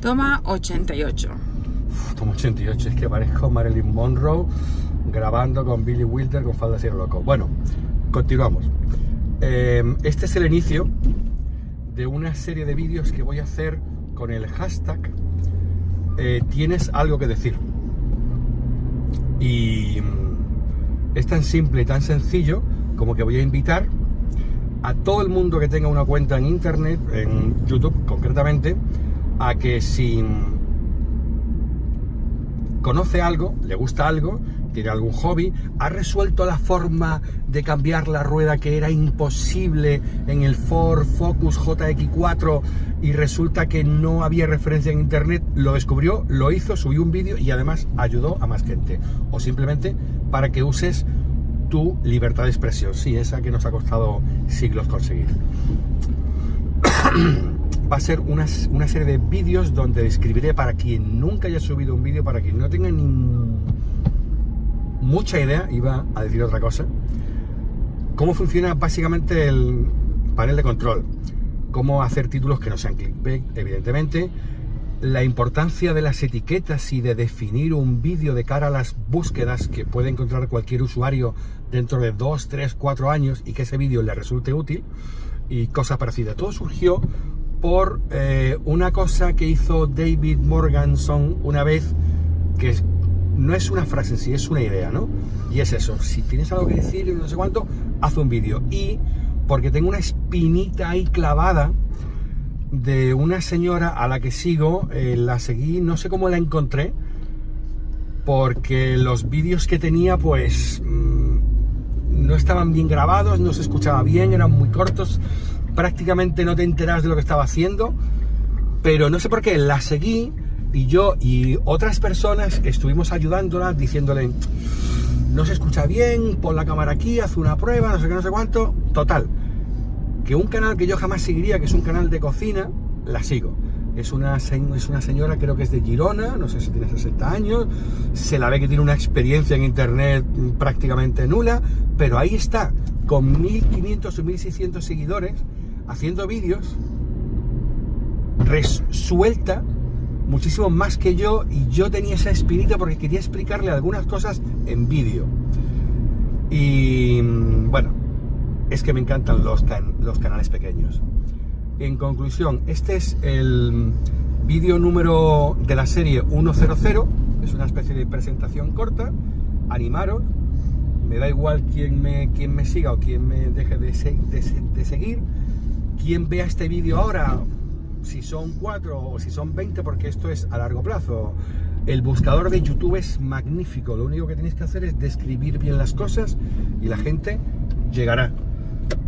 Toma 88. Uf, toma 88, es que parezco Marilyn Monroe grabando con Billy Wilder con falda de loco. Bueno, continuamos. Eh, este es el inicio de una serie de vídeos que voy a hacer con el hashtag eh, Tienes algo que decir. Y mm, es tan simple y tan sencillo como que voy a invitar a todo el mundo que tenga una cuenta en internet, en YouTube concretamente, a que si conoce algo, le gusta algo, tiene algún hobby, ha resuelto la forma de cambiar la rueda que era imposible en el Ford Focus JX4 y resulta que no había referencia en internet, lo descubrió, lo hizo, subió un vídeo y además ayudó a más gente. O simplemente para que uses tu libertad de expresión, sí, esa que nos ha costado siglos conseguir. va a ser una, serie de vídeos donde describiré para quien nunca haya subido un vídeo, para quien no tenga ni mucha idea, iba a decir otra cosa, cómo funciona básicamente el panel de control, cómo hacer títulos que no sean clickbait, evidentemente, la importancia de las etiquetas y de definir un vídeo de cara a las búsquedas que puede encontrar cualquier usuario dentro de 2, 3, 4 años y que ese vídeo le resulte útil y cosas parecidas. Todo surgió por eh, una cosa que hizo David Morganson una vez, que no es una frase en sí, es una idea, ¿no? Y es eso, si tienes algo que decir no sé cuánto, haz un vídeo. Y porque tengo una espinita ahí clavada de una señora a la que sigo, eh, la seguí, no sé cómo la encontré, porque los vídeos que tenía pues mm, no estaban bien grabados, no se escuchaba bien, eran muy cortos, prácticamente no te enteras de lo que estaba haciendo, pero no sé por qué, la seguí y yo y otras personas estuvimos ayudándola diciéndole, no se escucha bien, pon la cámara aquí, haz una prueba, no sé qué, no sé cuánto, total, que un canal que yo jamás seguiría, que es un canal de cocina, la sigo. Es una, es una señora, creo que es de Girona, no sé si tiene 60 años, se la ve que tiene una experiencia en internet prácticamente nula, pero ahí está, con 1500 o 1600 seguidores, haciendo vídeos, resuelta muchísimo más que yo y yo tenía esa espinita porque quería explicarle algunas cosas en vídeo. Y bueno, es que me encantan los, los canales pequeños. En conclusión, este es el vídeo número de la serie 100, es una especie de presentación corta, animaros, me da igual quién me, quién me siga o quién me deje de, de seguir, quien vea este vídeo ahora, si son 4 o si son 20, porque esto es a largo plazo. El buscador de YouTube es magnífico, lo único que tenéis que hacer es describir bien las cosas y la gente llegará.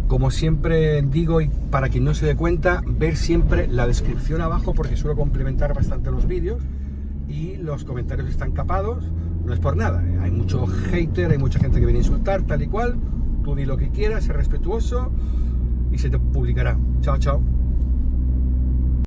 Como siempre digo, y para quien no se dé cuenta, ver siempre la descripción abajo porque suelo complementar bastante los vídeos y los comentarios están capados, no es por nada, ¿eh? hay mucho hater, hay mucha gente que viene a insultar, tal y cual, tú di lo que quieras, sé respetuoso, y se te publicará. Chao, chao.